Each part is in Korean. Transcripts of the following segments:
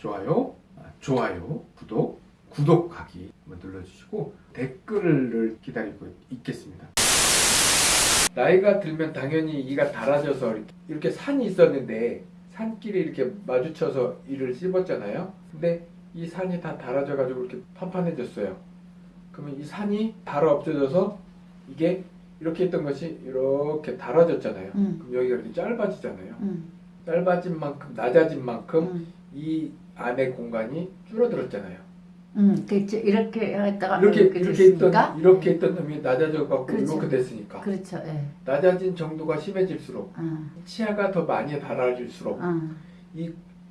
좋아요, 아, 좋아요, 구독, 구독하기 눌러주시고 댓글을 기다리고 있겠습니다. 나이가 들면 당연히 이가 닳아져서 이렇게, 산이 있었는데 산길이 이렇게 마주쳐서 이를 씹었잖아요. 근데 이 산이 다 닳아져가지고 이렇게 판판해졌어요. 그러면 이 산이 닳아 없어져서 이게 이렇게 있던 것이 이렇게 닳아졌잖아요. 음. 그럼 여기가 이렇게 짧아지잖아요. 음, 짧아진 만큼 낮아진 만큼 음, 이 안의 공간이 줄어들었잖아요. 음, 그렇죠. 이렇게 했다가 이렇게 이렇게 있던 됐으니까. 이렇게 있던 놈이 낮아져 갖고 그렇죠. 이렇게 됐으니까 그렇죠. 예. 낮아진 정도가 심해질수록 음, 치아가 더 많이 달아질수록 음, 이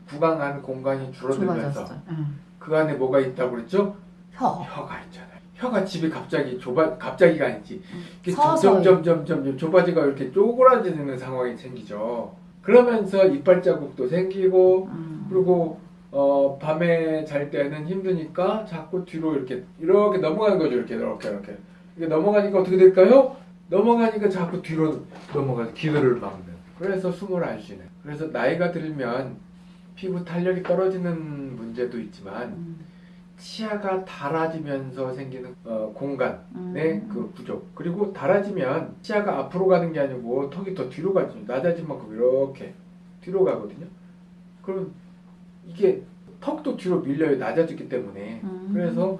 구강 안 공간이 줄어들면서. 음. 그 안에 뭐가 있다고 그랬죠? 혀. 혀가 있잖아요. 혀가 집이 갑자기 좁아 갑자기가 아니지. 서서히. 점점 점 점 점 좁아지가 이렇게 쪼그라지는 상황이 생기죠. 그러면서 이빨 자국도 생기고 음. 그리고 어, 밤에 잘 때는 힘드니까 자꾸 뒤로 이렇게 이렇게 넘어가는 거죠. 이렇게 이렇게 이렇게 이게 넘어가니까 어떻게 될까요? 넘어가니까 자꾸 뒤로 넘어가서 기도를 막는. 그래서 숨을 안 쉬는. 그래서 나이가 들면 피부 탄력이 떨어지는 문제도 있지만 음, 치아가 닳아지면서 생기는 어, 공간의 음. 그 부족 그리고 닳아지면 치아가 앞으로 가는 게 아니고 턱이 더 뒤로 가죠 낮아진 만큼 이렇게 뒤로 가거든요 그럼 이게 턱도 뒤로 밀려요 낮아졌기 때문에 음. 그래서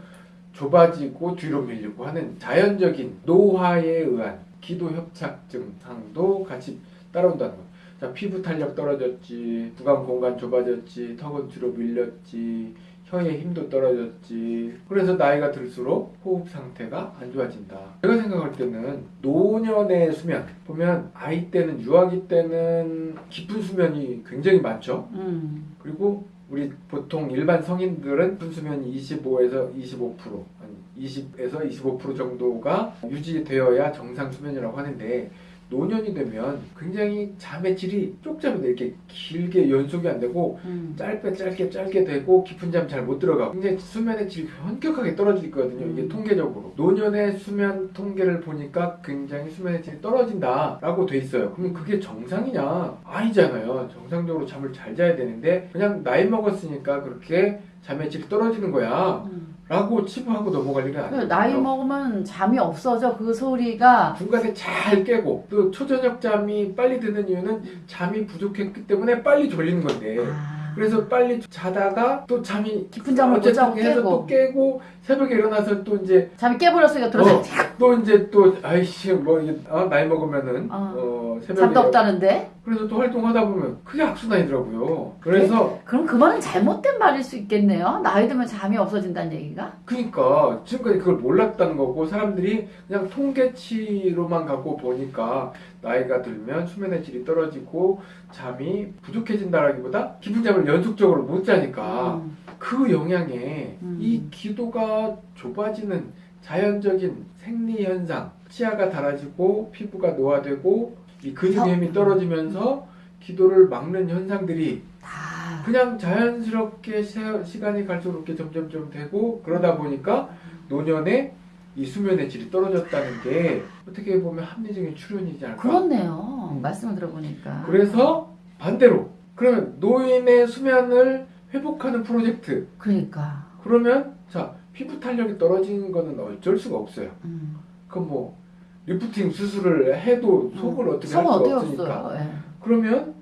좁아지고 뒤로 밀리고 하는 자연적인 노화에 의한 기도 협착 증상도 같이 따라온다는 거예요. 자, 피부 탄력 떨어졌지, 구강 공간 좁아졌지, 턱은 뒤로 밀렸지, 혀의 힘도 떨어졌지. 그래서 나이가 들수록 호흡 상태가 안 좋아진다. 제가 생각할 때는 노년의 수면 보면 아이 때는 유아기 때는 깊은 수면이 굉장히 많죠. 음. 그리고 우리 보통 일반 성인들은 깊은 수면이 25에서 25% 아니 20에서 25% 정도가 유지되어야 정상 수면이라고 하는데 노년이 되면 굉장히 잠의 질이 쪽잠이 이렇게 길게 연속이 안 되고 음. 짧게 짧게 짧게 되고 깊은 잠 잘 못 들어가고 굉장히 수면의 질이 현격하게 떨어지거든요 이게 음. 통계적으로 노년의 수면 통계를 보니까 굉장히 수면의 질이 떨어진다 라고 돼 있어요 그러면 그게 정상이냐 아니잖아요 정상적으로 잠을 잘 자야 되는데 그냥 나이 먹었으니까 그렇게 잠의 질이 떨어지는 거야. 음. 라고 치부하고 넘어갈 일은 그 아니에요. 나이 먹으면 잠이 없어져. 그 소리가 중간에 잘 깨고 또 초저녁 잠이 빨리 드는 이유는 잠이 부족했기 때문에 빨리 졸리는 건데. 아, 그래서 빨리 자다가 또 잠이 깊은 잠을 못 자고 깨고 또 깨고. 새벽에 일어나서 또 이제 잠이 깨버렸으니까 들어서 어, 또 이제 또 아이씨 뭐 이게 어, 나이 먹으면은 어. 어, 새벽에 잠도 없다는데. 그래서 또 활동하다 보면 그게 악순환이더라고요. 그래서 그럼 그 말은 잘못된 말일 수 있겠네요. 나이 들면 잠이 없어진다는 얘기가. 그러니까 지금까지 그걸 몰랐다는 거고 사람들이 그냥 통계치로만 갖고 보니까 나이가 들면 수면의 질이 떨어지고 잠이 부족해진다라기보다 깊은 잠을 연속적으로 못 자니까 음. 그 영향에 음. 이 기도가 좁아지는 자연적인 생리 현상, 치아가 닳아지고 피부가 노화되고 이 근육의 힘이 떨어지면서 기도를 막는 현상들이 다. 그냥 자연스럽게 세- 시간이 갈수록 이렇게 점점점 되고 그러다 보니까 노년에 이 수면의 질이 떨어졌다는 게 어떻게 보면 합리적인 추론이지 않을까. 그렇네요. 음. 말씀을 들어보니까. 그래서 반대로 그러면 노인의 수면을 회복하는 프로젝트 그러니까. 그러면 자 피부 탄력이 떨어지는 거는 어쩔 수가 없어요. 음. 그럼 뭐 리프팅 수술을 해도 속을 어떻게 할 어떻게 없으니까. 예. 그러면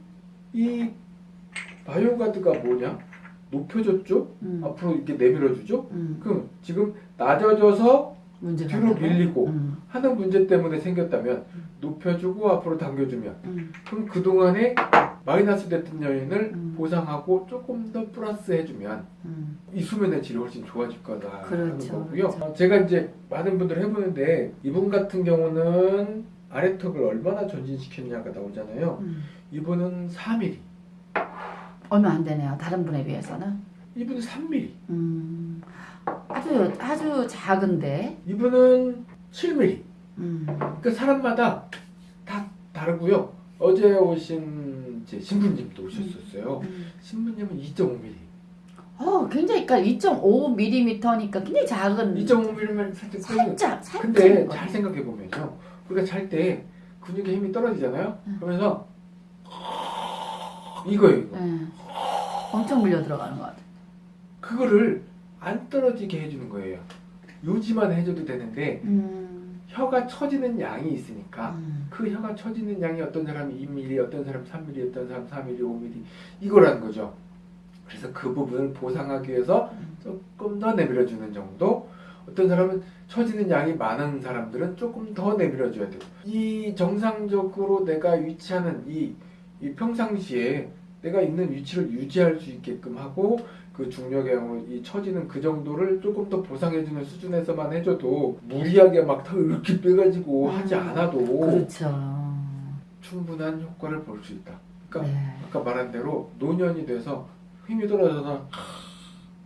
이 바이오가드가 뭐냐? 높여줬죠? 음. 앞으로 이렇게 내밀어주죠? 음. 그럼 지금 낮아져서 되고. 밀리고. 음. 하는 문제 때문에 생겼다면 음. 높여주고 앞으로 당겨주면 음. 그럼 그동안에 마이너스 됐던 요인을 음. 보상하고 조금 더 플러스 해주면 음. 이 수면의 질이 훨씬 좋아질 거다 하는 그렇죠, 거고요. 그렇죠. 어, 제가 이제 많은 분들 해보는데 이분 같은 경우는 아래턱을 얼마나 전진시켰냐가 나오잖아요. 음. 이분은 4mm, 얼마 안 되네요. 다른 분에 비해서는. 이분은 3mm, 음. 아주 아주 작은데. 이분은 7mm. 음. 그러니까 사람마다 다 다르고요. 어제 오신 제 신부님도 오셨었어요. 음. 신부님은 2.5mm. 어, 굉장히 그러니까 2.5mm니까 굉장히 작은 2.5mm면 살짝 살짝 살짝 근데 잘 생각해 보면요. 우리가 잘 때 근육의 힘이 떨어지잖아요. 응. 그러면서 이거예요. 이거. 예. 엄청 물려 들어가는 것 같아. 그거를 안 떨어지게 해주는 거예요. 유지만 해줘도 되는데 음. 혀가 처지는 양이 있으니까 음. 그 혀가 처지는 양이 어떤 사람이 2mm, 어떤 사람 3mm, 어떤 사람 4mm, 5mm 이거라는 거죠. 그래서 그 부분을 보상하기 위해서 조금 더 내밀어주는 정도. 어떤 사람은 처지는 양이 많은 사람들은 조금 더 내밀어줘야 돼요. 이 정상적으로 내가 위치하는 이, 이 평상시에 내가 있는 위치를 유지할 수 있게끔 하고 그 중력의 이 처지는 그 정도를 조금 더 보상해주는 수준에서만 해줘도 무리하게 막더 이렇게 빼가지고 하지 음, 않아도 그렇죠. 충분한 효과를 볼 수 있다. 그러니까 네. 아까 말한 대로 노년이 돼서 힘이 떨어져서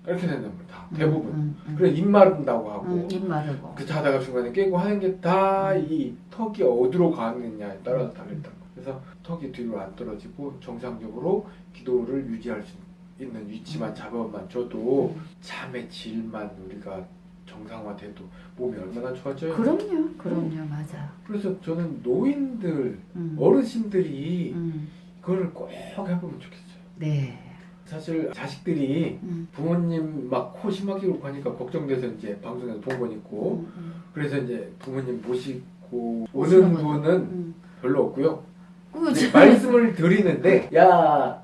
이렇게 된답니다. 대부분. 음, 음, 그래 입 마른다고 하고 음, 입 마르고. 그 자다가 중간에 깨고 하는 게 다 이 턱이 어디로 가느냐에 따라서 다르다. 그래서 턱이 뒤로 안 떨어지고 정상적으로 기도를 유지할 수 있는 위치만 잡아만 줘도 잠의 질만 우리가 정상화돼도 몸이 얼마나 좋아져요. 그럼요, 그럼요, 맞아. 그래서 저는 노인들, 음. 어르신들이 음. 그걸 꼭 해보면 좋겠어요. 네. 사실 자식들이 음. 부모님 막 코 심하게 울고 하니까 걱정돼서 이제 방송에서 본건 있고 음, 음. 그래서 이제 부모님 모시고 오는. 분은 음. 별로 없고요. 참- 말씀을 드리는데 야,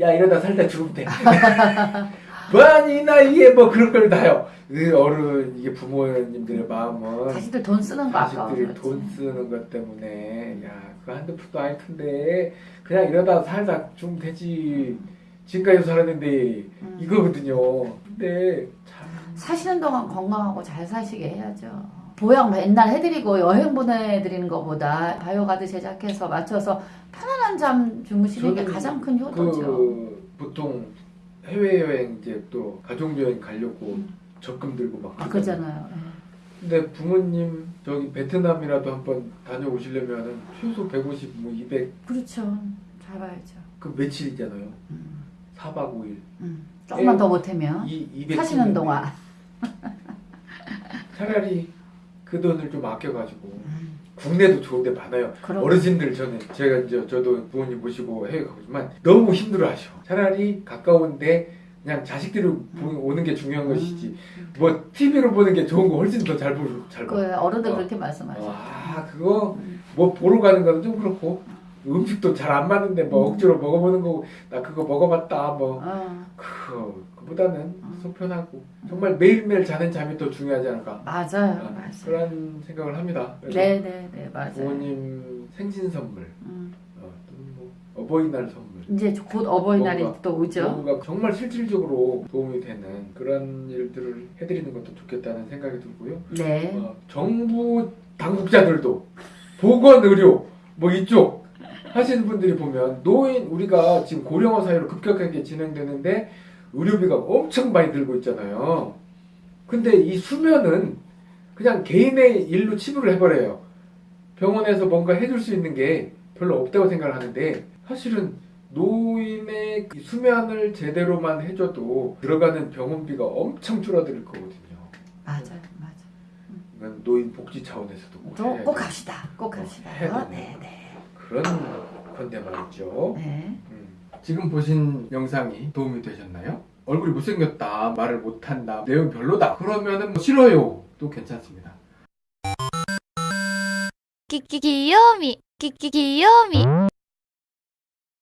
야 이러다 살다 죽으면 돼. 뭐하니 이 나이에 뭐 그런 걸 다요. 그 어른 이게 부모님들의 마음은 자식들 돈 쓰는 거. 자식들이. 돈 쓰는 것 때문에 야 그거 한두 푼도 아닐 텐데 그냥 이러다 살다 죽으면 되지. 지금까지 살았는데 음. 이거거든요. 근데 참 사시는 동안 건강하고 잘 사시게 해야죠. 보양 맨날 해드리고 여행 보내드리는 것보다 바이오가드 제작해서 맞춰서 편 안한 잠 주무시는 게 가장 큰 효도죠. 그 보통 해외 여행 이제 또 가족 여행 가려고 음. 적금 들고 막 아, 그러잖아요. 예. 근데 부모님 저기 베트남이라도 한번 다녀오시려면은 최소 150, 뭐 200, 그렇죠. 잘 봐야죠. 그 며칠이잖아요. 음. 4박 5일. 음. 조금만 예. 더 못하면 이 200. 사시는 동안. 차라리 그 돈을 좀 아껴가지고 음. 국내도 좋은 데 많아요. 그럼 어르신들 저는 제가 이제 저도 부모님 모시고 해외 가보지만 너무 힘들어하셔. 차라리 가까운데 그냥 자식들이 보- 오는 게 중요한 것이지. 뭐 TV로 보는 게 좋은 거 훨씬 더 잘 보고 잘 봐. 그 어른들 어. 그렇게 말씀하시죠. 아 그거 음. 뭐 보러 가는 거는 좀 그렇고 음식도 잘 안 맞는데 뭐 음. 억지로 먹어보는 거고 나 그거 먹어봤다 뭐 어, 그거 그보다는 음. 속편하고 정말 매일매일 자는 잠이 더 중요하지 않을까 맞아요, 아, 맞아요. 그런 생각을 합니다. 그래서 네, 네, 네, 맞아요. 부모님 생신 선물, 음. 어, 뭐 어버이날 선물, 이제 곧 어버이날이 뭔가, 또 오죠. 뭔가 정말 실질적으로 도움이 되는 그런 일들을 해드리는 것도 좋겠다는 생각이 들고요. 네. 어, 정부 당국자들도 보건 의료 뭐 이쪽 하시는 분들이 보면 노인 우리가 지금 고령화 사회로 급격하게 진행되는데 의료비가 엄청 많이 들고 있잖아요. 근데 이 수면은 그냥 개인의 일로 치부를 해버려요. 병원에서 뭔가 해줄 수 있는 게 별로 없다고 생각을 하는데 사실은 노인의 이 수면을 제대로만 해줘도 들어가는 병원비가 엄청 줄어들 거거든요. 맞아요, 맞아요. 이건 노인 복지 차원에서도 꼭또 해야 꼭 돼. 합시다. 꼭 어, 합시다. 되네. 네, 네. 그런 건데 말이죠. 네. 음. 지금 보신 영상이 도움이 되셨나요? 얼굴이 못생겼다, 말을 못한다, 내용 별로다 그러면 은 뭐 싫어요 또 괜찮습니다. 끼끼 귀요미 끼끼 귀요미